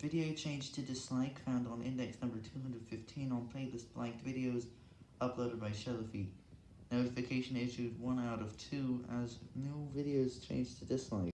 Video changed to dislike found on index number 215 on playlist blanked videos uploaded by Shelfie. Notification issued 1 out of 2 as new videos changed to dislike.